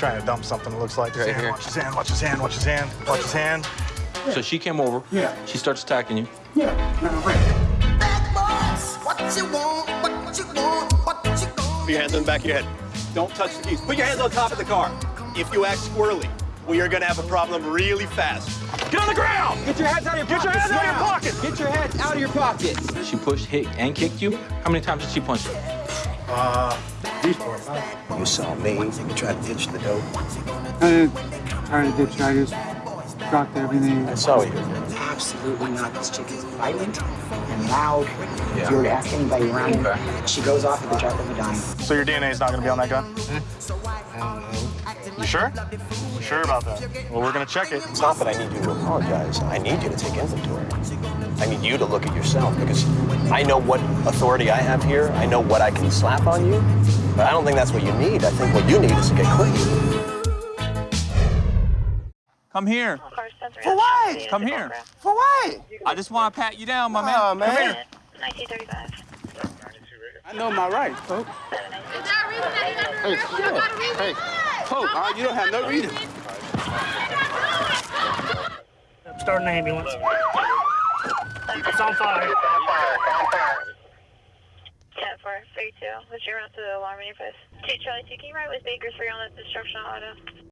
trying to dump something, it looks like. Right His hand, here. Watch his hand, watch his hand, watch his hand, watch his hand. So she came over. Yeah. She starts attacking you. Yeah. No, wait. Put your hands on the back of your head. Don't touch the keys. Put your hands on top of the car. If you act squirrely, we are going to have a problem really fast. Get on the ground! Get your hands out of your Get your pockets hands out of your pockets! Get your hands out of your pockets. She pushed, hit, and kicked you. How many times did she punch you? Uh, You saw me. You tried to ditch the dope. I didn't try to ditch. I just dropped everything. I saw you. Absolutely not. This chick is violent and loud. Yeah. If you were to ask anybody around her, she goes off at the drop of a dime. So your DNA is not gonna be on that gun? Hmm? You sure? You sure about that? Well, we're gonna check it. It's not that I need you to apologize. I need you to take inventory. I need you to look at yourself because I know what authority I have here. I know what I can slap on you. But I don't think that's what you need. I think what you need is to get clean. Come here. For what? Come here. For what? I just want to pat you down, my man. Oh, Come man. here. 1935. I know my rights, folks. Hey, yeah. hey, Pope, uh, you don't have no reason. Start an ambulance. It's on fire. On fire! On 10 4, 32. What's your route to the alarm in your post? 2 Charlie 2, can you ride with Baker 3 on that destruction auto?